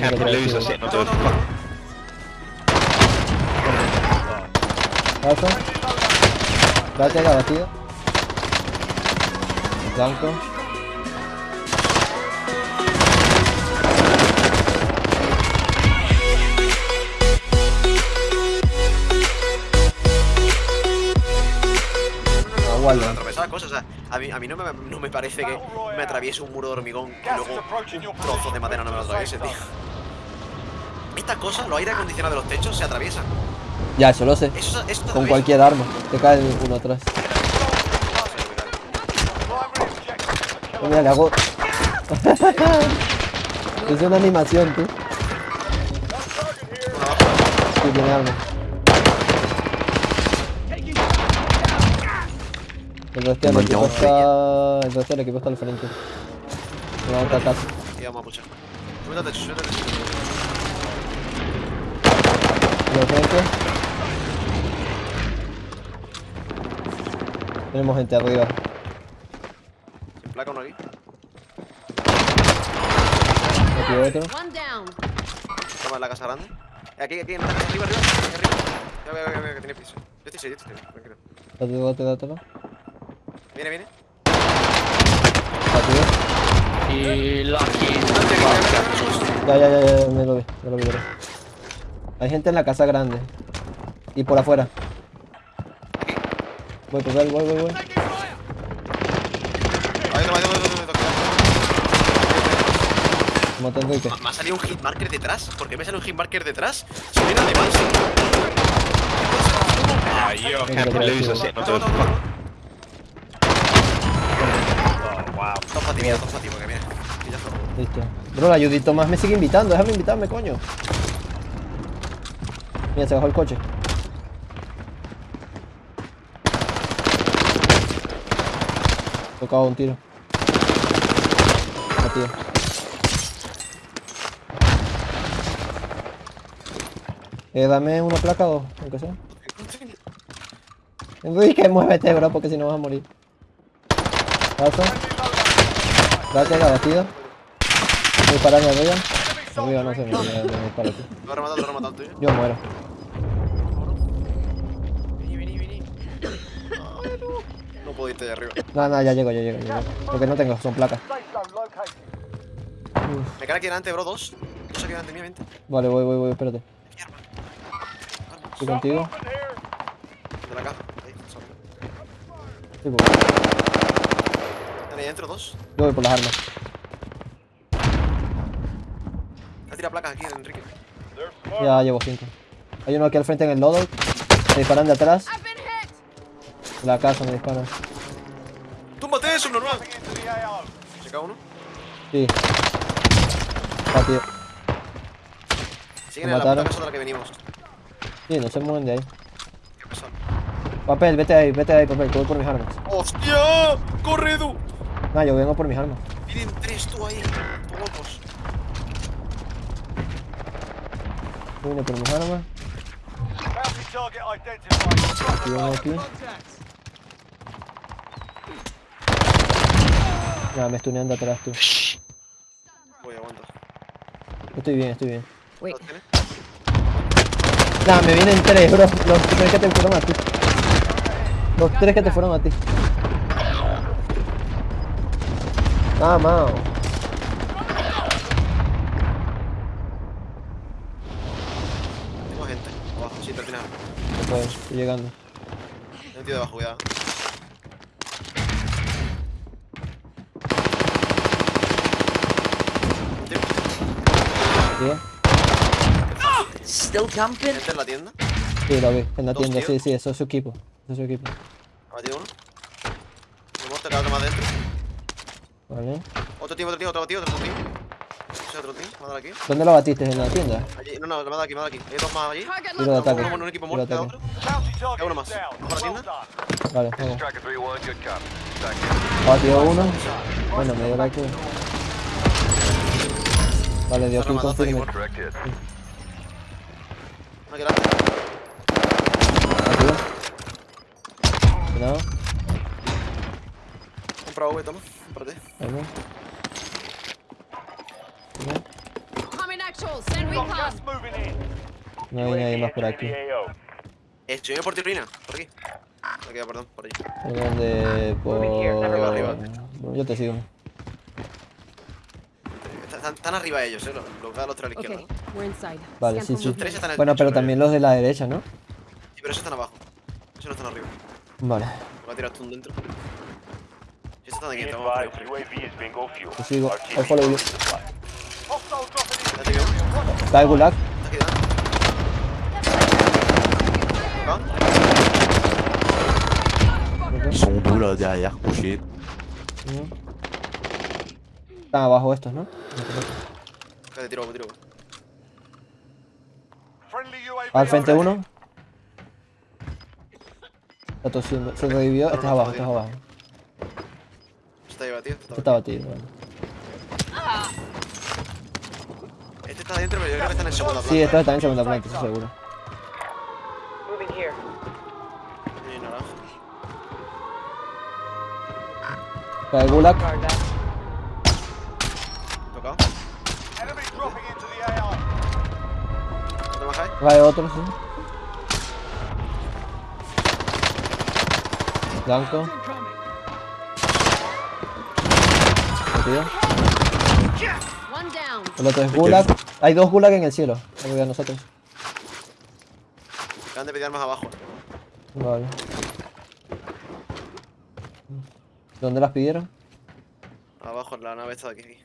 can't lose us in fuck. Paso. Date la batida. Blanco. Aguarda. atravesar cosas. O sea, a mí, a mí no, me, no me parece que me atraviese un muro de hormigón y luego un trozo de madera no me lo atraviese, tío. Estas cosas, los aire acondicionados de los techos se atraviesan. Ya, eso lo sé. Eso, eso Con cualquier arma. Te cae uno atrás. Mira, le hago. es una animación, tú. Sí, tiene arma. El resto del equipo está. El resto del equipo está al frente. Otra casa. Y vamos a puchar. Súbete al techo, súbete al techo. Al frente. Tenemos gente arriba. Sin placa uno aquí. Aquí otro. Toma en la casa grande. Eh, Aquí, aquí, en la casa, arriba, arriba, aquí arriba. Ya veo, ya veo que tiene piso. Yo estoy serio, yo estoy serio, tranquilo. Date, date, dátelo. Viene, viene. Date, Y Lucky. Ya, ya, ya, ya, me lo vi, me lo vi, me lo vi. Hay gente en la casa grande. Y por afuera. Voy, pues, voy, voy, voy, voy. Ahí toma, ahí toma, ahí toma, ahí toma. Mata a Enrique. Me ha salido un hitmarker detrás. ¿Por qué me sale un hitmarker detrás? Si viene alemán, fatimidos, que mira. Que ya son. Listo. Bro, la ayudito más me sigue invitando. Déjame invitarme, coño. Mira, se bajó el coche. Tocado un tiro. Batido. Eh, dame una placa o dos, aunque sea. Enrique, muévete, bro, porque si no vas a morir. Paso. Date la batida. Disparar arriba. Arriba no se me, me, me. Lo he rematado, lo he rematado tuyo. Yo muero. Vení, vení, vení. No puedo irte de arriba. No, no, ya llego, ya llego, ya llego. Lo que no tengo son placas. Me queda aquí delante, bro, dos. Dos aquí delante, mía, vente. Vale, voy, voy, voy, espérate. Estoy contigo. De la caja. Ahí, solo. Sí. Ahí adentro, dos. Yo voy por las armas. Placas aquí, Enrique. Ya llevo cinco. Hay uno aquí al frente en el lodo. Me disparan de atrás. La casa me disparan. ¡Túmbate eso, normal! ¿Se cae uno? Sí. Rápido. Siguen Me en la puta casa de la que venimos. Sí, no se mueven de ahí. Qué pesado. Papel, vete ahí, vete ahí, papel, que voy por mis armas. ¡Hostia! ¡Corre, Edu! No, yo vengo por mis armas. Vienen tres tú ahí. Locos. Yo vine por mis armas. Y vengo aquí. Ya, me estunean de atrás tú. Voy, aguanta. Estoy bien, estoy bien. Wait. Me vienen tres, bro. Los tres que te fueron a ti. Los tres que te fueron a ti. Ah, mao. Tengo gente. Sí, al final. Pues, estoy llegando. Hay un tío debajo, cuidado. Tío. ¿Sí? Still camping? Gente en la tienda. Sí, lo vi. En la ¿Dos tienda, sí, tíos? sí, eso es su equipo. Eso es su equipo. Ha batido uno. Hemos tirado otro más dentro. Vale. Otro tío, otro tío, otro tío, otro tío. Otro tío, me ha dado aquí. ¿Dónde lo batiste? ¿En la tienda? Allí, no, no, me ha dado aquí, me ha dado aquí. Hay dos más allí. Tiro de ataque. Uno un equipo muerto, otro. Queda uno más. ¿Vamos a la tienda? Vale, vamos. Tracker 3-1, good copy. Batió uno. Bueno, me dio la que. Vale, dio kill rematando aquí, confirme. bueno. Correct hit. Una que delante. Batido. Cuidado. Compra V, toma. Cómprate. Vamos. No hay nadie más por aquí. Estoy por tirolina, por aquí. Me queda, perdón, por. ¿Por dónde? Por... Arriba, arriba. Bueno, yo te sigo. Están, están arriba ellos, eh. Los, los los tres a la izquierda. Vale, sí, sí. Tres están Bueno, pero también los de la derecha, ¿no? Sí, pero esos están abajo. Esos no están arriba. Vale, Voy a tirar tú un dentro. Si estos están aquí, estamos arriba. te sigo. I follow you. El gulag. Está aquí delante. ¿Acá? Ok. Son duros ya, ya, oh shit. Ujú. Están abajo estos, ¿no? Te tiro, te tiro. Al frente uno. Está tosiendo. Se revivió. Este es abajo, este es abajo. Está ahí batido. Este está batido. Vale. Está adentro, pero yo creo que está en el segundo planta. Sí, en segunda planta, estoy seguro. Está el gulag. Tocado. ¿Otro más hay? Cae otro, sí. Blanco. El otro es gulag. Hay dos gulag en el cielo. De nosotros. Acaban de pelear más abajo. Vale. ¿Dónde las pidieron? Abajo, en la nave está de aquí.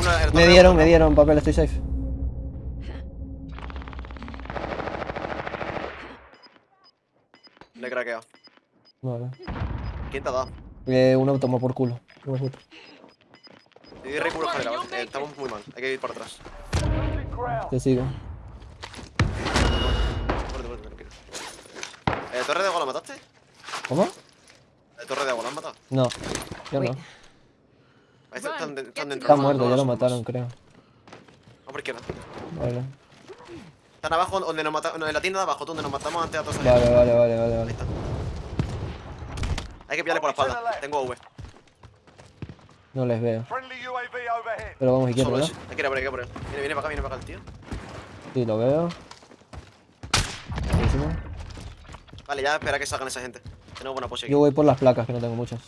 una- Me dieron, me dieron papel, estoy safe. Le he craqueado. Vale. ¿Quién te ha dado? Eh, uno tomó por culo. ¿Vale? Eh, estamos muy mal. Hay que ir para atrás. Te sigo. Fuerte, fuerte, tranquilo. Eh, ¿Torre de agua la mataste? ¿Cómo? ¿La torre de agua la has matado? No. Yo no. Ahí están, están, de- están dentro. Está muerto, ya lo somos. mataron, creo. Vamos por izquierda. Vale. Están abajo donde nos matamos. No, en la tienda de abajo, donde nos matamos antes a todos Vale, vale, vale, vale, Ahí vale. está. Hay que pillarle por la espalda. Tengo V. No les veo. Pero vamos izquierda. Hay que ir a por él, hay que ir a por él. Viene, viene para acá, viene para acá el tío. Sí, lo veo. Buenísimo. Vale, ya espera que salgan esa gente. Tenemos buena aquí. Yo voy por las placas, que no tengo muchas.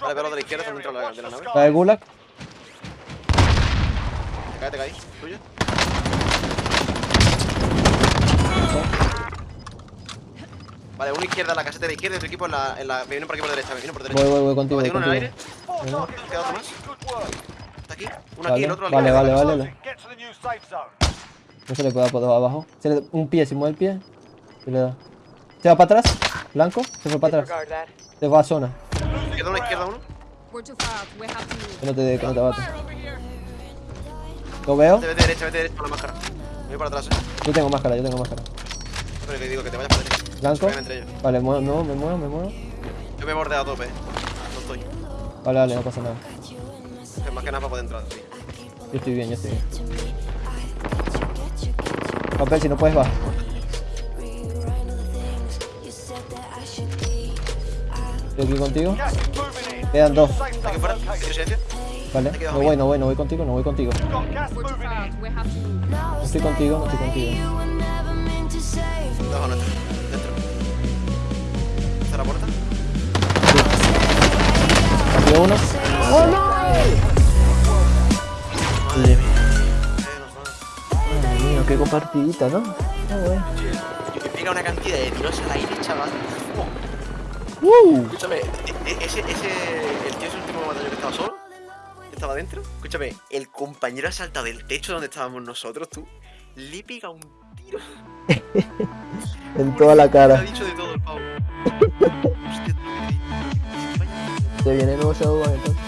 Vale, pero los de la izquierda están dentro de la, de la nave. ¿Está el gulag? Te cae, te cae. ¿Tuyo? Vale, uno izquierda, la caseta de la izquierda y otro equipo en la, en la... Me vienen por aquí por derecha, me vienen por derecha. Voy, voy, voy contigo, voy Tengo uno en el contigo. aire. Uno. Queda otro más. Está aquí. Uno aquí, Vale, el otro al vale, lado. vale, vale. No se le puede dar por abajo. Se le- un pie, si mueve el pie, se le da. ¿Se va para atrás? ¿Blanco? Se fue para atrás. Se va a zona. Queda uno izquierda, uno. Que no te, que no te bate. ¿Lo veo? Vete, vete derecha, vete derecha por la máscara. Me voy para atrás, eh. Yo tengo máscara, yo tengo máscara. Pero que digo que te vayas para derecha. ¿Blanco? Vale, muevo, no, me muevo, me muevo. Yo me bordeo a tope. No estoy. Vale, vale, no pasa nada. Es más que nada para poder entrar. Yo estoy bien, yo estoy bien. Papel, si no puedes, va. Estoy aquí contigo. Quedan dos. Vale. No voy, no voy, no voy contigo, no voy contigo. No estoy contigo, no estoy contigo. Debajo nuestro. Dentro. ¿Está la puerta? Partido uno. Madre mía. Menos mal. Madre mía, qué compartidita, ¿no? Ah, bueno. Y me pega una cantidad de tiros al aire, chaval. ¡Uh! Escúchame, e- e- ese, ese, el tío es el último batallón que estaba solo, que estaba dentro. Escúchame, el compañero ha saltado del techo donde estábamos nosotros, tú, le pega un tiro. En toda la Le ha cara. dicho de todo el pavo. Se viene el nuevo Shadow entonces.